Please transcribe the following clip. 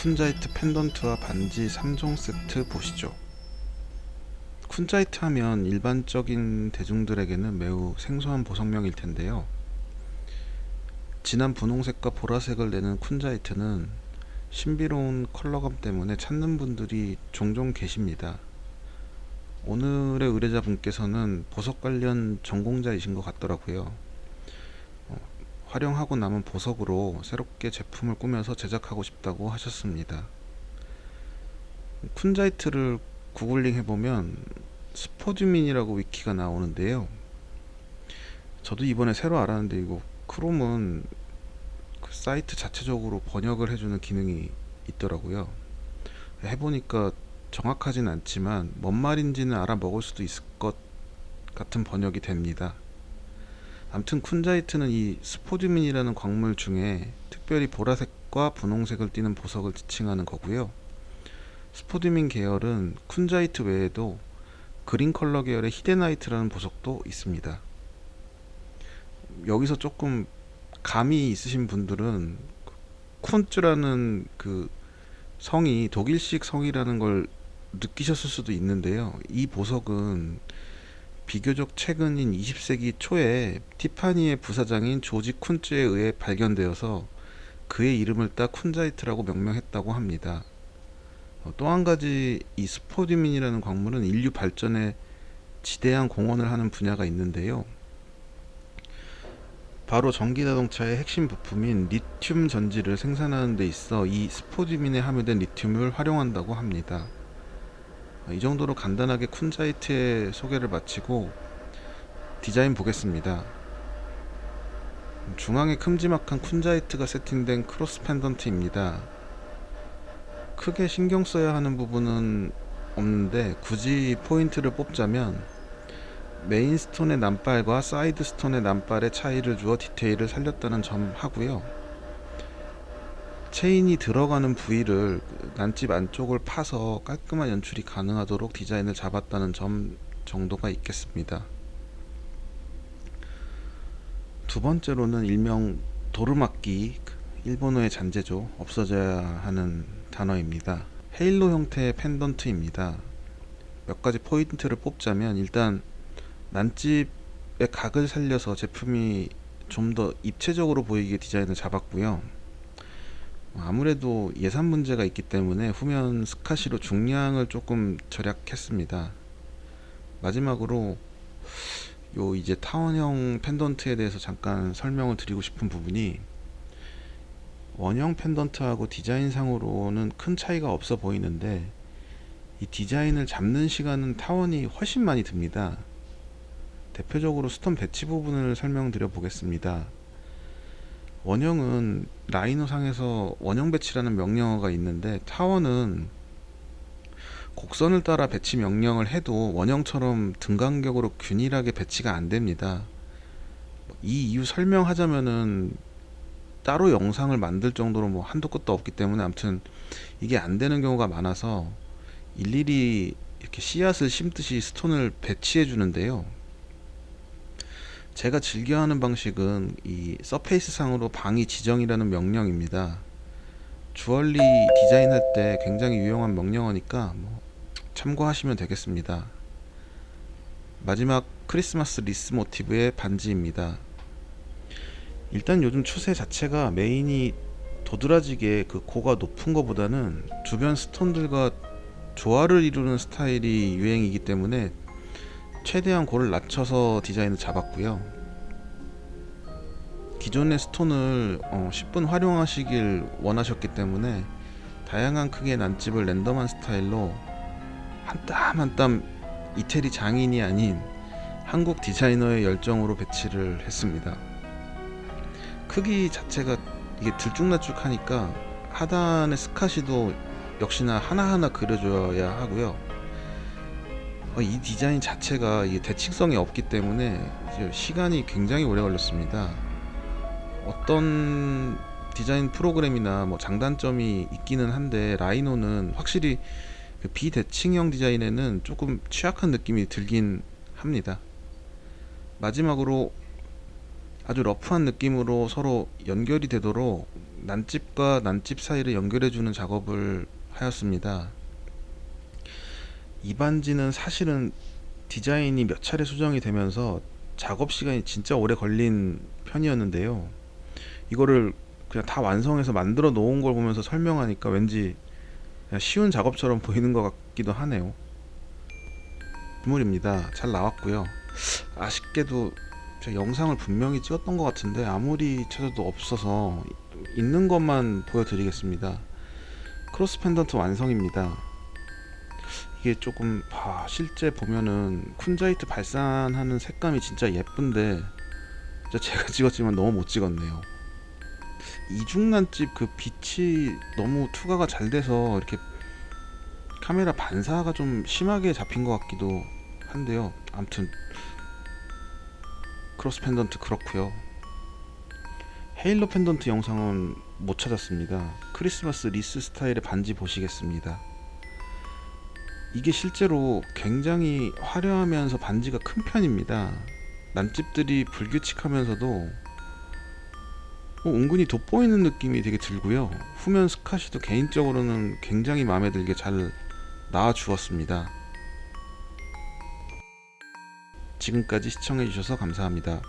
kunzite 펜던트와 반지 3종 세트 보시죠. kunzite 하면 일반적인 대중들에게는 매우 생소한 보석명일 텐데요. 진한 분홍색과 보라색을 내는 kunzite는 신비로운 컬러감 때문에 찾는 분들이 종종 계십니다. 오늘의 의뢰자분께서는 보석 관련 전공자이신 것 같더라고요. 어, 활용하고 남은 보석으로 새롭게 제품을 꾸며서 제작하고 싶다고 하셨습니다. 쿤자이트를 구글링 해보면 스포듀민이라고 위키가 나오는데요. 저도 이번에 새로 알았는데 이거 크롬은 그 사이트 자체적으로 번역을 해주는 기능이 있더라고요. 해보니까 정확하진 않지만 뭔 말인지는 알아먹을 수도 있을 것 같은 번역이 됩니다. 암튼 kunzite는 이 spodumene이라는 광물 중에 특별히 보라색과 분홍색을 띠는 보석을 지칭하는 거고요. spodumene 계열은 kunzite 외에도 그린 컬러 계열의 hiddenite라는 보석도 있습니다. 여기서 조금 감이 있으신 분들은 쿤츠라는 그 성이 독일식 성이라는 걸 느끼셨을 수도 있는데요. 이 보석은 비교적 최근인 20세기 초에 티파니의 부사장인 조지 쿤츠에 의해 발견되어서 그의 이름을 따 쿤자이트라고 명명했다고 합니다. 어, 또한 가지 이 스포디민이라는 광물은 인류 발전에 지대한 공헌을 하는 분야가 있는데요. 바로 전기자동차의 핵심 부품인 리튬 전지를 생산하는 데 있어 이 스포디민에 함유된 리튬을 활용한다고 합니다. 이 정도로 간단하게 kunzite의 소개를 마치고 디자인 보겠습니다. 중앙에 큼지막한 kunzite가 세팅된 크로스 펜던트입니다. 크게 신경 써야 하는 부분은 없는데 굳이 포인트를 뽑자면 main stone의 난발과 side stone의 난발의 차이를 주어 디테일을 살렸다는 점 하고요. 체인이 들어가는 부위를 난집 안쪽을 파서 깔끔한 연출이 가능하도록 디자인을 잡았다는 점 정도가 있겠습니다. 두 번째로는 일명 도르마끼 일본어의 잔재죠. 없어져야 하는 단어입니다. 헤일로 형태의 펜던트입니다. 몇 가지 포인트를 뽑자면 일단 난집의 각을 살려서 제품이 좀 더 입체적으로 보이게 디자인을 잡았고요. 아무래도 예산 문제가 있기 때문에 후면 스카시로 중량을 조금 절약했습니다. 마지막으로 요 이제 타원형 펜던트에 대해서 잠깐 설명을 드리고 싶은 부분이 원형 펜던트하고 디자인상으로는 큰 차이가 없어 보이는데 이 디자인을 잡는 시간은 타원이 훨씬 많이 듭니다. 대표적으로 stone 배치 부분을 설명드려 보겠습니다. 원형은 Rhino상에서 원형 배치라는 명령어가 있는데 타원은 곡선을 따라 배치 명령을 해도 원형처럼 등간격으로 균일하게 배치가 안 됩니다. 이 이유 설명하자면은 따로 영상을 만들 정도로 뭐 한도 끝도 없기 때문에 아무튼 이게 안 되는 경우가 많아서 일일이 이렇게 씨앗을 심듯이 stone을 배치해 주는데요. 제가 즐겨하는 방식은 이 surface 상으로 방위 지정이라는 명령입니다. 주얼리 디자인할 때 굉장히 유용한 명령어니까 뭐 참고하시면 되겠습니다. 마지막 크리스마스 리스 모티브의 반지입니다. 일단 요즘 추세 자체가 main이 도드라지게 그 고가 높은 것보다는 주변 스톤들과 조화를 이루는 스타일이 유행이기 때문에 최대한 고를 낮춰서 디자인을 잡았고요. 기존의 스톤을 어, 10분 활용하시길 원하셨기 때문에 다양한 크기의 난집을 랜덤한 스타일로 한 땀 한 땀 이태리 장인이 아닌 한국 디자이너의 열정으로 배치를 했습니다. 크기 자체가 이게 들쭉날쭉하니까 하단의 스카시도 역시나 하나하나 그려줘야 하고요. 어, 이 디자인 자체가 대칭성이 없기 때문에 시간이 굉장히 오래 걸렸습니다. 어떤 디자인 프로그램이나 뭐 장단점이 있기는 한데 라이노는 확실히 그 비대칭형 디자인에는 조금 취약한 느낌이 들긴 합니다. 마지막으로 아주 러프한 느낌으로 서로 연결이 되도록 난집과 난집 사이를 연결해주는 작업을 하였습니다. 이 반지는 사실은 디자인이 몇 차례 수정이 되면서 작업 시간이 진짜 오래 걸린 편이었는데요. 이거를 그냥 다 완성해서 만들어 놓은 걸 보면서 설명하니까 왠지 쉬운 작업처럼 보이는 것 같기도 하네요. 물입니다. 잘 나왔고요. 아쉽게도 제가 영상을 분명히 찍었던 것 같은데 아무리 찾아도 없어서 있는 것만 보여드리겠습니다. 크로스 펜던트 완성입니다. 이게 조금 아, 실제 보면은 kunzite 발산하는 색감이 진짜 예쁜데 진짜 제가 찍었지만 너무 못 찍었네요. 이중 난집 그 빛이 너무 투과가 잘 돼서 이렇게 카메라 반사가 좀 심하게 잡힌 것 같기도 한데요. 아무튼 크로스 펜던트 그렇고요. halo 펜던트 영상은 못 찾았습니다. 크리스마스 리스 스타일의 반지 보시겠습니다. 이게 실제로 굉장히 화려하면서 반지가 큰 편입니다. 난집들이 불규칙하면서도 어, 은근히 돋보이는 느낌이 되게 들고요. 후면 스카시도 개인적으로는 굉장히 마음에 들게 잘 나와 주었습니다. 지금까지 시청해주셔서 감사합니다.